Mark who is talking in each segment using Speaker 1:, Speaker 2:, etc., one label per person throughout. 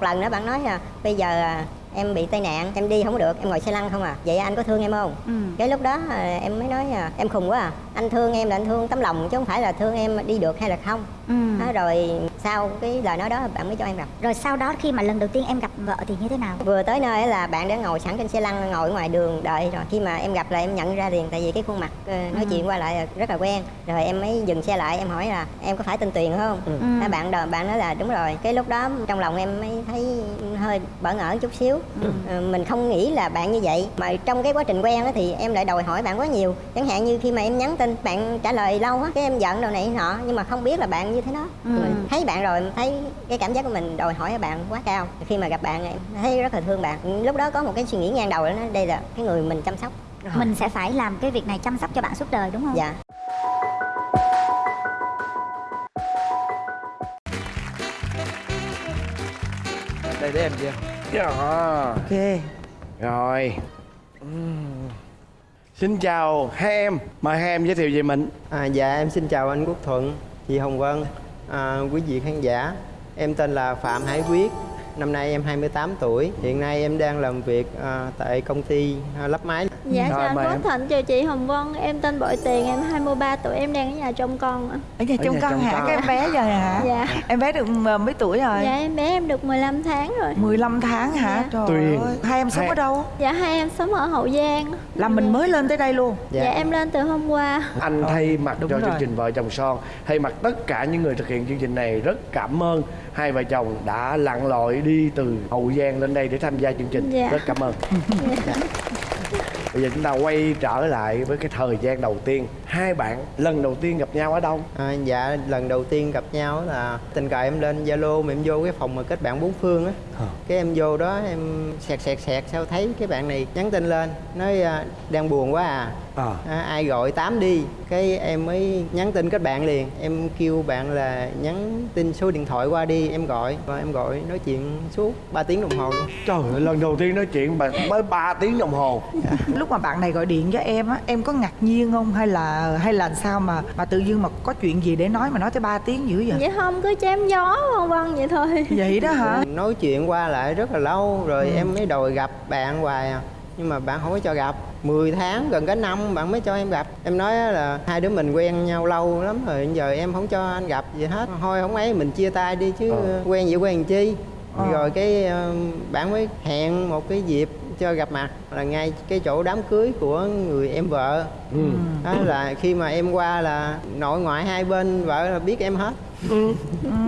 Speaker 1: một lần nữa bạn nói là bây giờ à, em bị tai nạn em đi không có được em ngồi xe lăn không à vậy anh có thương em không
Speaker 2: Ừ.
Speaker 1: cái lúc đó à, em mới nói à, em khùng quá à anh thương em là anh thương tấm lòng chứ không phải là thương em đi được hay là không
Speaker 2: Ừ.
Speaker 1: đó, rồi sau cái lời nói đó bạn mới cho em gặp
Speaker 2: Rồi sau đó khi mà lần đầu tiên em gặp vợ thì như thế nào?
Speaker 1: vừa tới nơi là bạn đã ngồi sẵn trên xe lăn ngồi ngoài đường đợi rồi khi mà em gặp là em nhận ra liền tại vì cái khuôn mặt ờ, nói
Speaker 2: Ừ.
Speaker 1: chuyện qua lại rất là quen rồi em mới dừng xe lại em hỏi là em có phải tên Tuyền không ừ. Thế bạn đò- bạn nói là đúng rồi cái lúc đó trong lòng em mới thấy hơi bỡ ngỡ chút xíu.
Speaker 2: Ừ.
Speaker 1: Ờ, mình không nghĩ là bạn như vậy. Mà trong cái quá trình quen á thì em lại đòi hỏi bạn quá nhiều. Chẳng hạn như khi mà em nhắn tin bạn trả lời lâu á cái em giận đồ này nọ nhưng mà không biết là bạn như thế đó.
Speaker 2: Ừ.
Speaker 1: mình thấy bạn rồi mình thấy cái cảm giác của mình đòi hỏi ở bạn quá cao. Khi mà gặp bạn em thấy rất là thương bạn. Lúc đó có một cái suy nghĩ ngang đầu đó đây là cái người mình chăm sóc.
Speaker 2: Mình sẽ phải làm cái việc này chăm sóc cho bạn suốt đời đúng không?
Speaker 1: dạ
Speaker 3: đây để em chưa
Speaker 4: Dạ.
Speaker 3: ok
Speaker 4: Rồi Ừm. Xin chào hai em Mời hai em giới thiệu về mình
Speaker 5: À, dạ em xin chào anh Quốc Thuận, chị Hồng Vân, à, quý vị khán giả. Em tên là Phạm Hải Quyết, năm nay em 28 tuổi. Hiện nay em đang làm việc à, tại công ty à, lắp máy.
Speaker 6: Dạ
Speaker 4: Rồi,
Speaker 6: chào anh Quốc. Thịnh, chào chị Hồng Vân. Em tên Bội Tiền, em 23 tuổi, em đang ở nhà trông con ạ.
Speaker 7: Ở nhà trông con hả?
Speaker 4: con.
Speaker 7: các em bé rồi hả?
Speaker 6: Dạ.
Speaker 7: Em bé được m- mấy tuổi rồi?
Speaker 6: Dạ em bé em được 15 tháng rồi.
Speaker 7: 15 tháng hả?
Speaker 6: Dạ.
Speaker 7: trời
Speaker 4: Tuyền.
Speaker 7: ơi. Hai em sống
Speaker 4: Hai-
Speaker 7: ở đâu?
Speaker 6: Dạ hai em sống ở Hậu Giang.
Speaker 7: Là mình mới lên tới đây luôn?
Speaker 6: Dạ, em lên từ hôm qua.
Speaker 4: Anh thay mặt
Speaker 7: đúng
Speaker 4: cho
Speaker 7: rồi.
Speaker 4: chương trình Vợ chồng son. Thay mặt tất cả những người thực hiện chương trình này Rất cảm ơn hai vợ chồng đã lặn lội đi từ Hậu Giang lên đây để tham gia chương trình.
Speaker 6: Dạ.
Speaker 4: Rất cảm ơn. Dạ. Bây giờ chúng ta quay trở lại với cái thời gian đầu tiên Hai bạn lần đầu tiên gặp nhau ở đâu?
Speaker 5: À, dạ lần đầu tiên gặp nhau là tình cờ em lên Zalo mà em vô cái phòng mà kết bạn bốn phương á. Cái em vô đó em sẹt sẹt sẹt sao thấy cái bạn này nhắn tin lên nói à, đang buồn quá à.
Speaker 4: À.
Speaker 5: À, ai gọi tám đi cái em mới nhắn tin kết bạn liền em kêu bạn là nhắn tin số điện thoại qua đi em gọi và em gọi nói chuyện suốt 3 tiếng đồng hồ luôn
Speaker 4: Trời ơi, lần đầu tiên nói chuyện mới 3 tiếng đồng hồ
Speaker 7: lúc mà bạn này gọi điện cho em á em có ngạc nhiên không? Hay là hay là sao mà mà tự dưng mà có chuyện gì để nói mà nói tới 3 tiếng dữ vậy?
Speaker 6: Dạ không, cứ chém gió vân vân vậy thôi.
Speaker 7: Vậy đó hả?
Speaker 5: Nói chuyện qua lại rất là lâu rồi em mới đòi gặp bạn hoài à. Nhưng mà bạn không có cho gặp. 10 tháng gần cả năm bạn mới cho em gặp. Em nói á là hai đứa mình quen nhau lâu lắm rồi giờ em không cho anh gặp gì hết. Thôi không ấy mình chia tay đi chứ
Speaker 4: Ờ.
Speaker 5: quen vậy quen chi.
Speaker 7: Ờ.
Speaker 5: rồi cái ờ, bạn mới hẹn một cái dịp cho gặp mặt là ngay cái chỗ đám cưới của người em vợ
Speaker 4: ừ.
Speaker 5: đó là khi mà em qua là nội ngoại hai bên vợ là biết em hết
Speaker 7: Ừ,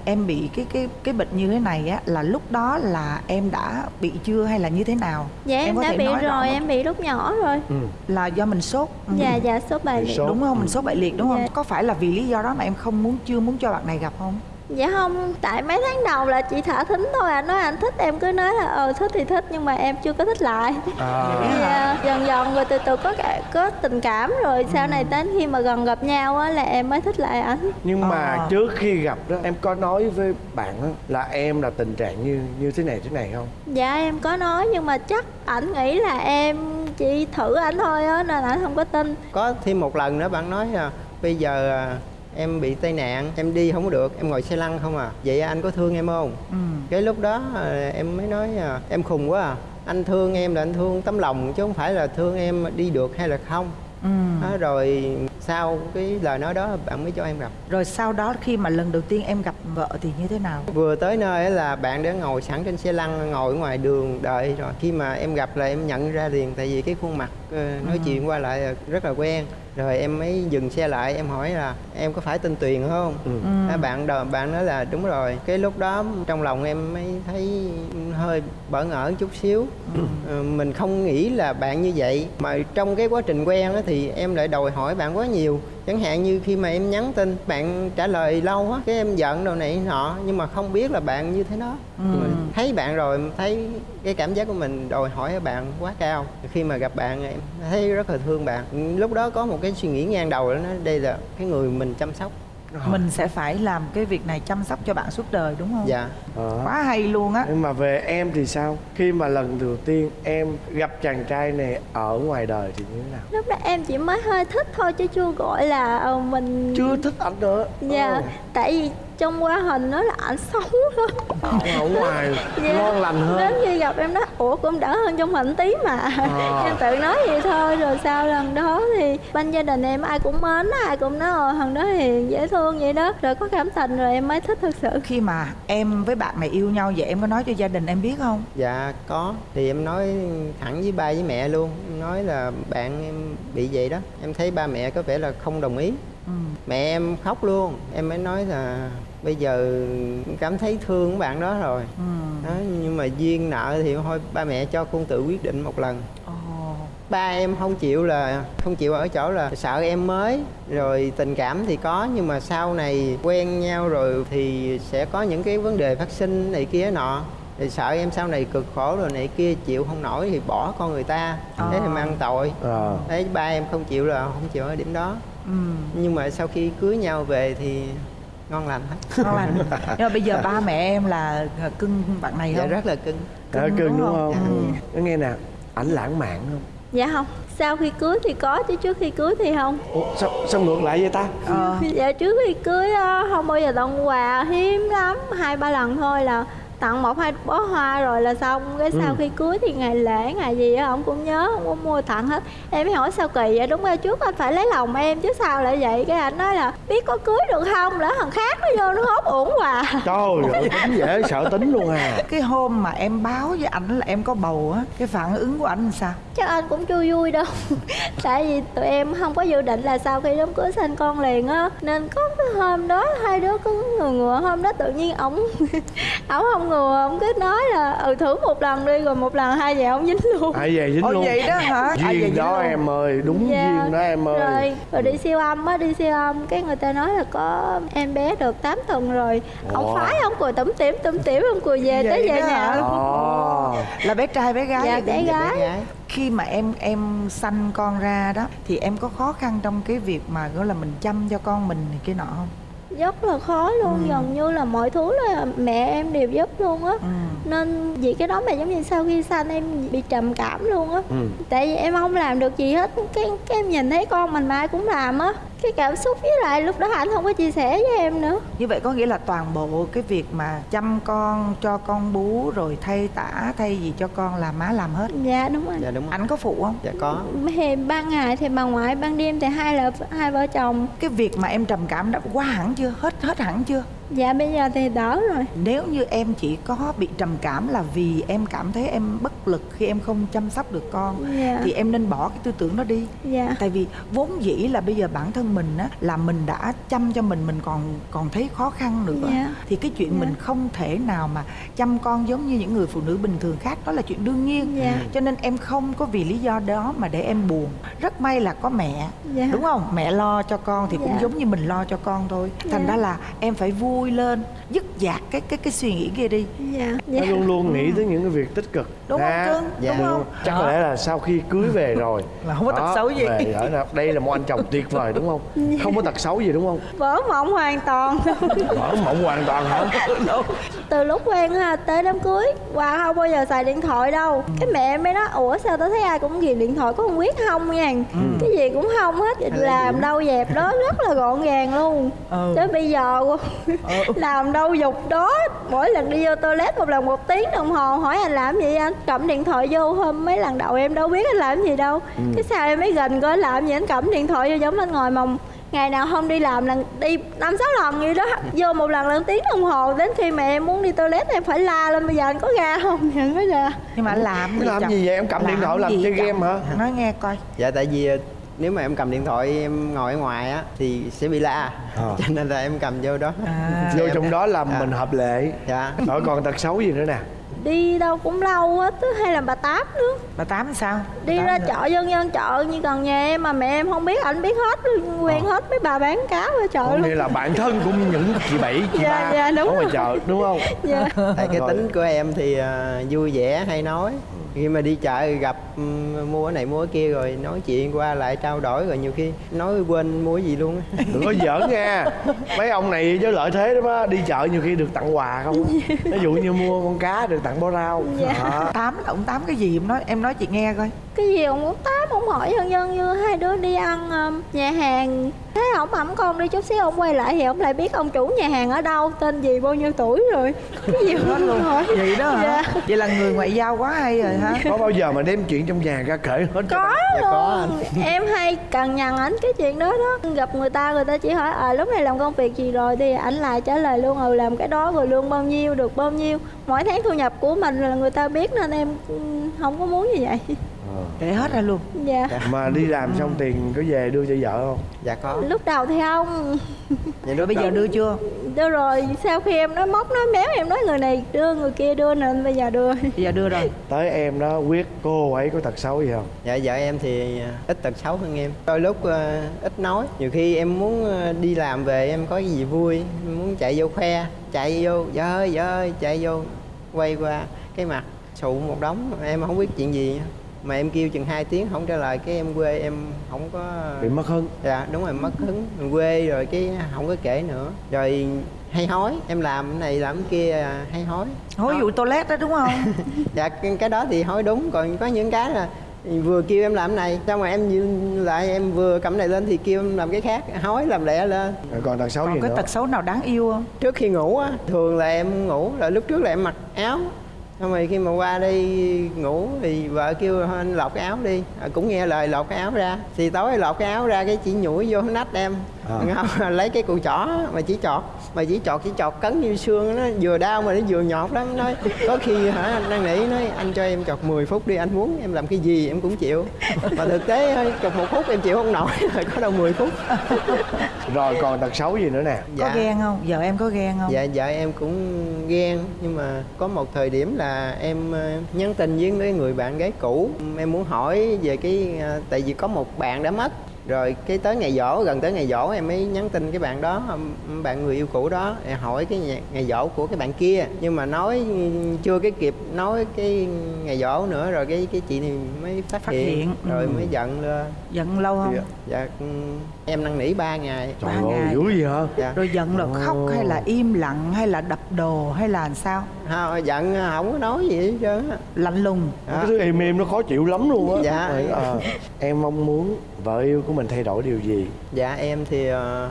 Speaker 7: em bị cái cái cái bệnh như thế này á là lúc đó là em đã bị chưa hay là như thế nào
Speaker 6: Dạ em,
Speaker 7: có
Speaker 6: đã
Speaker 7: thể
Speaker 6: bị rồi,
Speaker 7: không?
Speaker 6: em bị lúc nhỏ rồi
Speaker 4: Ừ.
Speaker 7: là do mình sốt Ừ.
Speaker 6: Dạ dạ số bài liệt
Speaker 4: sốt.
Speaker 7: đúng không mình sốt bại liệt đúng không
Speaker 6: Dạ.
Speaker 7: có phải là vì lý do đó mà em không muốn chưa muốn cho bạn này gặp không
Speaker 6: Dạ không, tại mấy tháng đầu là chị thả thính thôi Anh nói anh thích em cứ nói là ờ thích thì thích nhưng mà em chưa có thích lại
Speaker 4: À.
Speaker 6: Dạ, dần dần rồi từ từ có cả, có tình cảm rồi sau này đến khi mà gần gặp nhau á là em mới thích lại anh
Speaker 4: Nhưng mà
Speaker 7: Ờ.
Speaker 4: trước khi gặp đó em có nói với bạn á, là em là tình trạng như như thế này thế này không?
Speaker 6: Dạ em có nói nhưng mà chắc ảnh nghĩ là em chỉ thử ảnh thôi á nên ảnh không có tin
Speaker 5: có thêm một lần nữa bạn nói là bây giờ à, em bị tai nạn em đi không có được em ngồi xe lăn không à. Vậy anh có thương em không?
Speaker 7: Ừ.
Speaker 5: cái lúc đó à, em mới nói à, em khùng quá à. Anh thương em là anh thương tấm lòng chứ không phải là thương em đi được hay là không.
Speaker 7: Ừ.
Speaker 5: đó, rồi sau cái lời nói đó bạn mới cho em gặp.
Speaker 7: Rồi sau đó khi mà lần đầu tiên em gặp vợ thì như thế nào?
Speaker 5: Vừa tới nơi là bạn đã ngồi sẵn trên xe lăn ngồi ngoài đường đợi rồi. Khi mà em gặp là em nhận ra liền tại vì cái khuôn mặt ờ, nói chuyện qua lại rất là quen rồi em mới dừng xe lại em hỏi là em có phải tên Tuyền không?
Speaker 4: Ừ.
Speaker 5: Á, bạn đờ, bạn nói là đúng rồi. Cái lúc đó trong lòng em mới thấy hơi bỡ ngỡ chút xíu. Ờ, mình không nghĩ là bạn như vậy. Mà trong cái quá trình quen á, thì em lại đòi hỏi bạn quá nhiều chẳng hạn như khi mà em nhắn tin bạn trả lời lâu á cái em giận đồ này nọ nhưng mà không biết là bạn như thế đó. Mình thấy bạn rồi thấy cái cảm giác của mình đòi hỏi ở bạn quá cao. Khi mà gặp bạn em thấy rất là thương bạn. Lúc đó có một cái suy nghĩ ngang đầu đó đây là cái người mình chăm sóc
Speaker 7: mình sẽ phải làm cái việc này chăm sóc cho bạn suốt đời đúng không
Speaker 5: dạ
Speaker 4: Ờ.
Speaker 7: quá hay luôn á
Speaker 4: Nhưng mà về em thì sao? Khi mà lần đầu tiên em gặp chàng trai này ở ngoài đời thì như thế nào?
Speaker 6: lúc đó em chỉ mới hơi thích thôi chứ chưa gọi là ờ, mình
Speaker 4: Chưa thích anh nữa
Speaker 6: Dạ,
Speaker 4: Ờ.
Speaker 6: tại vì trong qua hình nó là ảnh xấu lắm
Speaker 4: ở ngoài
Speaker 6: Dạ.
Speaker 4: ngon lành hơn.
Speaker 6: Đến khi gặp em nói ủa cũng đỡ hơn trong hình tí mà.
Speaker 4: À.
Speaker 6: em tự nói vậy thôi rồi sau lần đó thì bên gia đình em ai cũng mến ai cũng nói ồ thằng đó hiền dễ thương vậy đó. Rồi có cảm tình rồi em mới thích thực sự.
Speaker 7: Khi mà em với bạn này yêu nhau vậy em có nói cho gia đình em biết không?
Speaker 5: Dạ có. Thì em nói thẳng với ba với mẹ luôn. Em nói là bạn em bị vậy đó. Em thấy ba mẹ có vẻ là không đồng ý.
Speaker 7: Ừ.
Speaker 5: mẹ em khóc luôn. Em mới nói là bây giờ cảm thấy thương cái bạn đó rồi
Speaker 7: Ừ.
Speaker 5: đó, nhưng mà duyên nợ thì thôi ba mẹ cho con tự quyết định một lần
Speaker 7: Ồ.
Speaker 5: ba em không chịu là không chịu ở chỗ là sợ em mới rồi tình cảm thì có nhưng mà sau này quen nhau rồi thì sẽ có những cái vấn đề phát sinh này kia nọ thì sợ em sau này cực khổ rồi này kia chịu không nổi thì bỏ con người ta thế thì mang tội
Speaker 4: Ờ.
Speaker 5: đấy ba em không chịu là không chịu ở điểm đó
Speaker 7: Ừ.
Speaker 5: nhưng mà sau khi cưới nhau về thì ngon lành hết.
Speaker 7: Ngon lành. Nhưng mà bây giờ ba mẹ em là cưng bạn này
Speaker 5: dạ
Speaker 7: không?
Speaker 5: rất là cưng.
Speaker 4: Ờ,
Speaker 7: Cưng
Speaker 4: cưng
Speaker 7: đúng
Speaker 4: đúng
Speaker 7: không?
Speaker 4: không ừ. nghe nè ảnh lãng mạn không?
Speaker 6: Dạ không. Sau khi cưới thì có chứ trước khi cưới thì không.
Speaker 4: Ủa, sao, sao ngược lại vậy ta?
Speaker 7: Ờ.
Speaker 6: Dạ trước khi cưới á, không bao giờ tặng quà hiếm lắm. Hai ba lần thôi là tặng một hai bó hoa rồi là xong. Cái sau
Speaker 4: Ừ.
Speaker 6: khi cưới thì ngày lễ ngày gì á ông cũng nhớ không có mua tặng hết. Em mới hỏi sao kỳ vậy? Đúng rồi trước anh phải lấy lòng em chứ sao lại vậy? Cái anh nói là biết có cưới được không? Lỡ thằng khác nó vô nó hốt uổng quà
Speaker 4: trời ơi tính dễ sợ tính luôn à.
Speaker 7: Cái hôm mà em báo với ảnh là em có bầu á cái phản ứng của ảnh làm sao?
Speaker 6: Chắc anh cũng chưa vui đâu. Tại vì tụi em không có dự định là sau khi đám cưới sinh con liền á nên có cái hôm đó hai đứa có ngừa ngừa hôm đó tự nhiên ổng ổng không ngừa ổng cứ nói là ừ thử một lần đi rồi một lần hai về ổng dính luôn
Speaker 4: ai về dính luôn
Speaker 7: vậy đó hả?
Speaker 4: Duyên đó
Speaker 7: luôn?
Speaker 4: em ơi đúng
Speaker 6: Dạ.
Speaker 4: duyên đó em ơi
Speaker 6: rồi rồi đi siêu âm á đi siêu âm cái người ta nói là có em bé được 8 tuần rồi
Speaker 4: Ồ.
Speaker 6: ông phái ông cười tủm tỉm tủm tỉm ông cười về
Speaker 7: Vậy
Speaker 6: tới về nhà luôn
Speaker 4: Ồ.
Speaker 7: là bé trai bé gái
Speaker 6: Dạ, bé
Speaker 5: Dạ,
Speaker 6: gái.
Speaker 5: bé gái
Speaker 7: khi mà em em sanh con ra đó thì em có khó khăn trong cái việc mà gọi là mình chăm cho con mình này kia nọ không
Speaker 6: rất là khó luôn
Speaker 7: Ừ.
Speaker 6: gần như là mọi thứ là mẹ em đều giúp luôn á
Speaker 7: ừ.
Speaker 6: nên vì cái đó mà giống như sau khi sanh em bị trầm cảm luôn á
Speaker 4: Ừ.
Speaker 6: tại vì em không làm được gì hết cái cái em nhìn thấy con mình mà ai cũng làm á cái cảm xúc với lại lúc đó anh không có chia sẻ với em nữa.
Speaker 7: Như vậy có nghĩa là toàn bộ cái việc mà chăm con cho con bú rồi thay tả thay gì cho con là má làm hết?
Speaker 6: Dạ đúng rồi.
Speaker 5: Dạ đúng rồi.
Speaker 7: Anh có phụ không?
Speaker 5: Dạ có.
Speaker 6: Thì ban ngày thì bà ngoại ban đêm thì hai là hai vợ chồng.
Speaker 7: Cái việc mà em trầm cảm đã qua hẳn chưa? Hết hết hẳn chưa
Speaker 6: dạ bây giờ thì đỡ rồi
Speaker 7: nếu như em chỉ có bị trầm cảm là vì em cảm thấy em bất lực khi em không chăm sóc được con
Speaker 6: dạ
Speaker 7: thì em nên bỏ cái tư tưởng đó đi
Speaker 6: dạ
Speaker 7: tại vì vốn dĩ là bây giờ bản thân mình á là mình đã chăm cho mình mình còn còn thấy khó khăn nữa
Speaker 6: Dạ.
Speaker 7: thì cái chuyện
Speaker 6: Dạ.
Speaker 7: mình không thể nào mà chăm con giống như những người phụ nữ bình thường khác đó là chuyện đương nhiên
Speaker 6: Dạ.
Speaker 7: cho nên em không có vì lý do đó mà để em buồn rất may là có mẹ
Speaker 6: Dạ.
Speaker 7: đúng không mẹ lo cho con thì cũng
Speaker 6: Dạ.
Speaker 7: giống như mình lo cho con thôi thành
Speaker 6: Dạ.
Speaker 7: ra là em phải vui lên dứt dạt cái cái cái suy nghĩ kia đi.
Speaker 6: Dạ
Speaker 4: nó
Speaker 6: dạ
Speaker 4: luôn luôn nghĩ tới những cái việc tích cực.
Speaker 7: Đúng không,
Speaker 4: Ha.
Speaker 7: cưng?
Speaker 5: Dạ.
Speaker 7: Đúng không?
Speaker 4: chắc có lẽ là sau khi cưới về rồi.
Speaker 7: Là không có tật xấu gì.
Speaker 4: về ở đây là một anh chồng tuyệt vời đúng không? Không có tật xấu gì đúng không?
Speaker 6: Vỡ mộng hoàn toàn.
Speaker 4: Mở mộng hoàn toàn hả?
Speaker 6: Từ lúc quen ha tới đám cưới qua không bao giờ xài điện thoại đâu. Cái mẹ em mới nói ủa sao tao thấy ai cũng ghiền điện thoại có không biết không nha? Cái gì cũng không hết. Làm đâu dẹp đó rất là gọn gàng luôn.
Speaker 7: Ừ.
Speaker 6: tới bây giờ làm đâu dục đó. Mỗi lần đi vô toilet một lần một tiếng đồng hồ hỏi anh làm gì anh cầm điện thoại vô hôm mấy lần đầu em đâu biết anh làm gì đâu. Cái sao em mới gần coi làm gì? Anh cầm điện thoại vô giống anh ngồi mong ngày nào không đi làm lần đi năm sáu lần gì đó. Vô một lần lần tiếng đồng hồ. Đến khi mà em muốn đi toilet em phải la lên bây giờ anh có ra không? Anh mới ra
Speaker 7: nhưng mà anh làm
Speaker 4: Cái làm
Speaker 7: chồng?
Speaker 4: gì vậy? Em cầm điện thoại làm chơi
Speaker 7: chồng?
Speaker 4: game hả?
Speaker 7: nói nghe coi.
Speaker 5: Dạ tại vì ờ, nếu mà em cầm điện thoại em ngồi ở ngoài á thì sẽ bị la.
Speaker 4: Ờ.
Speaker 5: cho nên là em cầm vô đó.
Speaker 7: À,
Speaker 4: vô trong đó làm
Speaker 5: Dạ.
Speaker 4: mình hợp lệ.
Speaker 5: Dạ.
Speaker 4: Rồi còn tật xấu gì nữa nè?
Speaker 6: Đi đâu cũng lâu á tức hay là bà tám nữa.
Speaker 7: Bà tám sao?
Speaker 6: Đi
Speaker 7: Bà
Speaker 6: ra chợ dân dân chợ như gần nhà em mà mẹ em không biết anh biết hết quen hết mấy bà bán cá ở chợ
Speaker 4: có nghĩa
Speaker 6: luôn
Speaker 4: là bạn thân của những chị bảy chị
Speaker 6: Dạ,
Speaker 4: ba
Speaker 6: dạ, đúng
Speaker 4: ở ngoài
Speaker 6: rồi.
Speaker 4: chợ đúng không?
Speaker 6: Dạ.
Speaker 5: Tại cái
Speaker 4: Rồi.
Speaker 5: tính của em thì ờ, vui vẻ hay nói khi mà đi chợ gặp ừm, mua cái này mua cái kia rồi nói chuyện qua lại trao đổi rồi nhiều khi nói quên mua cái gì luôn á.
Speaker 4: đừng có giỡn nha mấy ông này với lợi thế đó á đi chợ nhiều khi được tặng quà không á. ví dụ như mua con cá được tặng bó rau
Speaker 6: Dạ.
Speaker 4: Đó.
Speaker 7: tám là ông tám cái gì em nói em nói chị nghe coi
Speaker 6: cái gì ông muốn tám ông hỏi dân dân như hai đứa đi ăn um, nhà hàng thế ổng ẩm con đi chút xíu ông quay lại thì ông lại biết ông chủ nhà hàng ở đâu tên gì bao nhiêu tuổi rồi. Cái gì
Speaker 7: Hết luôn.
Speaker 6: hỏi?
Speaker 7: Vậy đó hả?
Speaker 6: Dạ.
Speaker 7: vậy là người ngoại giao quá hay rồi hả?
Speaker 4: Có bao giờ mà đem chuyện trong nhà ra kể hết cho
Speaker 6: có
Speaker 4: bạn?
Speaker 5: Dạ, có
Speaker 6: luôn. em hay cần nhằn ảnh cái chuyện đó đó. Gặp người ta người ta chỉ hỏi à lúc này làm công việc gì rồi? Thì ảnh lại trả lời luôn ừ làm cái đó rồi lương bao nhiêu được bao nhiêu. Mỗi tháng thu nhập của mình là người ta biết nên em ừ, không có muốn như vậy
Speaker 7: để hết ra luôn.
Speaker 6: Dạ.
Speaker 4: Mà đi làm xong tiền có về đưa cho vợ không?
Speaker 5: Dạ có.
Speaker 6: Lúc đầu thì không.
Speaker 5: Vậy
Speaker 7: rồi bây giờ đưa chưa?
Speaker 6: Đưa rồi sau khi em nói móc nói méo em nói người này đưa người kia đưa nên bây giờ đưa.
Speaker 7: Bây giờ đưa rồi.
Speaker 4: Tới em đó quyết cô ấy có tật xấu gì không?
Speaker 5: Dạ vợ em thì à, ít tật xấu hơn em. Đôi lúc ờ, ít nói. Nhiều khi em muốn ờ, đi làm về em có cái gì vui em muốn chạy vô khoe chạy vô vợ ơi vợ ơi chạy vô quay qua cái mặt sụ một đống. Em không biết chuyện gì mà em kêu chừng 2 tiếng không trả lời cái em quê em không có
Speaker 4: bị mất hứng.
Speaker 5: Dạ đúng rồi mất hứng. Mình quê rồi cái không có kể nữa. Rồi hay hói em làm cái này làm cái kia à, hay hói.
Speaker 7: Hối vụ toilet đó đúng không?
Speaker 5: Dạ cái đó thì hói đúng. Còn có những cái là vừa kêu em làm cái này xong rồi em lại em vừa cầm cái này lên thì kêu em làm cái khác hói làm lẹ lên.
Speaker 4: Rồi còn tật xấu gì
Speaker 7: còn cái
Speaker 4: nữa?
Speaker 7: tật xấu nào đáng yêu không?
Speaker 5: Trước khi ngủ á thường là em ngủ rồi lúc trước là em mặc áo xong rồi khi mà qua đây ngủ thì vợ kêu anh lột cái áo đi. À, cũng nghe lời lột cái áo ra. Thì tối lột cái áo ra cái chỉ nhủi vô nách em.
Speaker 4: À.
Speaker 5: không, lấy cái cùi chỏ mà chỉ chọt mà chỉ chọt chỉ chọt cấn như xương nó vừa đau mà nó vừa nhọt lắm. Nói có khi hả anh đang nghĩ nói anh cho em chọt 10 phút đi anh muốn em làm cái gì em cũng chịu. Mà thực tế chọt một phút em chịu không nổi rồi có đâu 10 phút.
Speaker 4: Rồi còn tật xấu gì nữa nè?
Speaker 7: Có ghen không? Vợ em có ghen không?
Speaker 5: Dạ vợ em cũng ghen nhưng mà có một thời điểm là em ờ, nhắn tin với mấy người bạn gái cũ. Em muốn hỏi về cái ờ, tại vì có một bạn đã mất rồi cái tới ngày dỗ gần tới ngày dỗ em mới nhắn tin cái bạn đó bạn người yêu cũ đó em hỏi cái ngày, ngày dỗ của cái bạn kia. Nhưng mà nói chưa cái kịp nói cái ngày dỗ nữa rồi cái cái chị này mới phát,
Speaker 7: Phát
Speaker 5: hiện,
Speaker 7: hiện,
Speaker 5: rồi
Speaker 7: ừ.
Speaker 5: mới giận lên.
Speaker 7: Giận lâu không?
Speaker 5: Dạ, dạ em năn nỉ ba ngày.
Speaker 4: Trời
Speaker 7: Ba
Speaker 4: ơi
Speaker 7: ngày.
Speaker 4: dữ gì hả?
Speaker 5: Dạ.
Speaker 7: Rồi giận là khóc hay là im lặng hay là đập đồ hay là làm sao?
Speaker 5: Không, giận không có nói gì hết trơn á.
Speaker 7: Lạnh lùng.
Speaker 5: Đó.
Speaker 4: cái thứ im im nó khó chịu lắm luôn á.
Speaker 5: Dạ.
Speaker 4: Ờ, em mong muốn vợ yêu của mình thay đổi điều gì
Speaker 5: Dạ em thì ờ,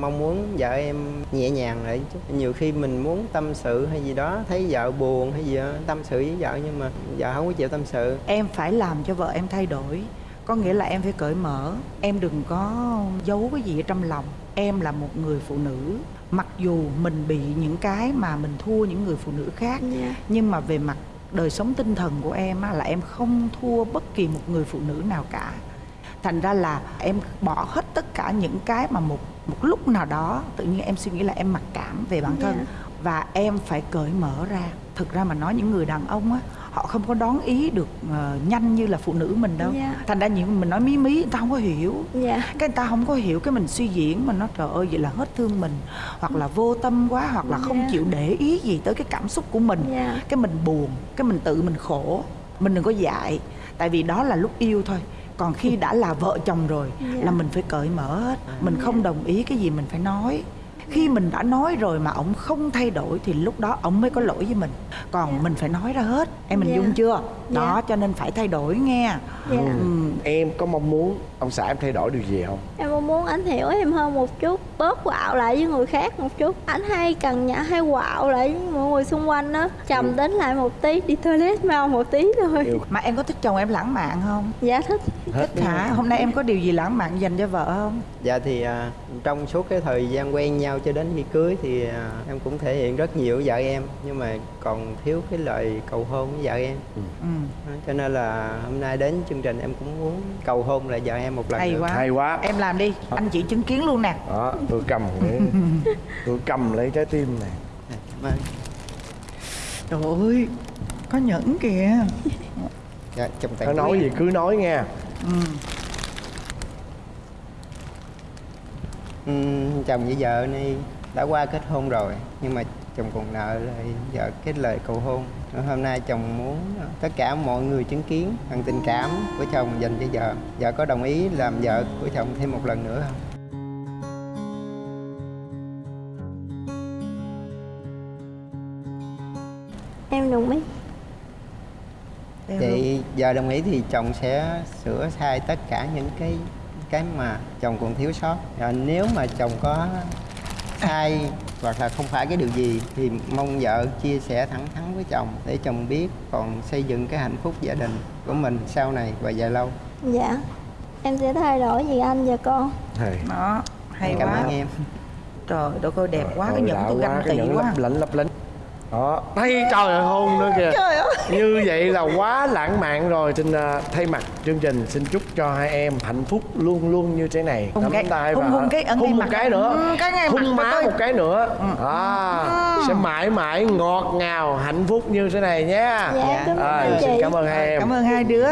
Speaker 5: mong muốn vợ em nhẹ nhàng lại chút. Nhiều khi mình muốn tâm sự hay gì đó, thấy vợ buồn hay gì đó, tâm sự với vợ nhưng mà vợ không có chịu tâm sự.
Speaker 7: em phải làm cho vợ em thay đổi có nghĩa là em phải cởi mở em đừng có giấu cái gì ở trong lòng em là một người phụ nữ mặc dù mình bị những cái mà mình thua những người phụ nữ khác
Speaker 6: Dạ.
Speaker 7: nhưng mà về mặt đời sống tinh thần của em á, là em không thua bất kỳ một người phụ nữ nào cả thành ra là em bỏ hết tất cả những cái mà một một lúc nào đó tự nhiên em suy nghĩ là em mặc cảm về bản thân.
Speaker 6: Dạ.
Speaker 7: và em phải cởi mở ra. Thực ra mà nói những người đàn ông á họ không có đón ý được ờ, nhanh như là phụ nữ mình đâu.
Speaker 6: Dạ.
Speaker 7: thành ra những mình nói mí mí người ta không có hiểu.
Speaker 6: Dạ.
Speaker 7: Cái người ta không có hiểu cái mình suy diễn mình nói trời ơi vậy là hết thương mình. Hoặc là vô tâm quá hoặc là không
Speaker 6: Dạ.
Speaker 7: chịu để ý gì tới cái cảm xúc của mình.
Speaker 6: Dạ.
Speaker 7: cái mình buồn cái mình tự mình khổ. Mình đừng có dại. Tại vì đó là lúc yêu thôi còn khi đã là vợ chồng rồi
Speaker 6: Dạ.
Speaker 7: là mình phải cởi mở hết mình không đồng ý cái gì mình phải nói khi mình đã nói rồi mà ổng không thay đổi thì lúc đó ổng mới có lỗi với mình còn
Speaker 6: Dạ.
Speaker 7: mình phải nói ra hết em mình
Speaker 6: Dạ.
Speaker 7: dung chưa đó
Speaker 6: Dạ.
Speaker 7: cho nên phải thay đổi nghe.
Speaker 6: Dạ.
Speaker 7: Ừ.
Speaker 4: em có mong muốn ông xã em thay đổi điều gì không?
Speaker 6: Em mong muốn anh hiểu em hơn một chút bớt quạo lại với người khác một chút. Anh hay cần nhã hay quạo lại với mọi người xung quanh đó trầm đến lại một tí đi toilet mau một tí thôi.
Speaker 4: Yêu.
Speaker 7: mà em có thích chồng em lãng mạn không?
Speaker 6: Dạ thích.
Speaker 4: Hết
Speaker 7: thích hả? Hôm nay em có điều gì lãng mạn dành cho vợ không?
Speaker 5: Dạ thì à, trong suốt cái thời gian quen nhau cho đến khi cưới thì à, em cũng thể hiện rất nhiều với vợ em. Nhưng mà còn thiếu cái lời cầu hôn với vợ em.
Speaker 7: ừ.
Speaker 5: Đó, Cho nên là hôm nay đến chương trình em cũng muốn cầu hôn lại vợ em một lần
Speaker 7: hay
Speaker 5: nữa.
Speaker 7: quá.
Speaker 4: Hay quá.
Speaker 7: Em làm đi anh chị chứng kiến luôn nè.
Speaker 4: Đó tôi cầm cái tôi cầm lấy trái tim này.
Speaker 5: Dạ, Cảm ơn.
Speaker 7: trời ơi có nhẫn kìa.
Speaker 5: Dạ, chồng
Speaker 4: nó
Speaker 5: tặng
Speaker 4: nói gì cứ nói nha
Speaker 7: ừ.
Speaker 5: Ừm, chồng với vợ này đã qua kết hôn rồi nhưng mà chồng còn nợ lại vợ cái lời cầu hôn hôm nay chồng muốn tất cả mọi người chứng kiến bằng tình cảm của chồng dành cho vợ. Vợ có đồng ý làm vợ của chồng thêm một lần nữa không?
Speaker 6: Em đồng ý.
Speaker 5: Vậy giờ đồng ý thì chồng sẽ sửa sai tất cả những cái cái mà chồng còn thiếu sót. À, nếu mà chồng có sai hoặc là không phải cái điều gì thì mong vợ chia sẻ thẳng thắn với chồng để chồng biết còn xây dựng cái hạnh phúc gia đình của mình sau này và dài lâu.
Speaker 6: Dạ. Em sẽ thay đổi vì anh và con?
Speaker 4: Thầy.
Speaker 7: đó hay
Speaker 5: cảm
Speaker 7: quá.
Speaker 5: ơn em.
Speaker 7: Trời đất ơi đẹp quá cái nhẫn tôi ganh
Speaker 4: cái
Speaker 7: tị quá.
Speaker 4: lấp lánh lấp lánh đó. Thấy trời ơi hôn nữa kìa.
Speaker 7: Trời ơi.
Speaker 4: Như vậy là quá lãng mạn rồi. Xin à, thay mặt chương trình xin chúc cho hai em hạnh phúc luôn luôn như thế này.
Speaker 7: Hôn
Speaker 4: Nắm
Speaker 7: cái-
Speaker 4: tay
Speaker 7: hôn-
Speaker 4: và
Speaker 7: hôn cái ấn ngay
Speaker 4: một cái nữa.
Speaker 7: Ừ, cái mặt
Speaker 4: hôn má
Speaker 7: tôi-
Speaker 4: một cái nữa. À, sẽ mãi mãi ngọt ngào hạnh phúc như thế này nhé
Speaker 6: dạ anh
Speaker 4: xin cảm ơn hai em.
Speaker 7: Cảm ơn hai đứa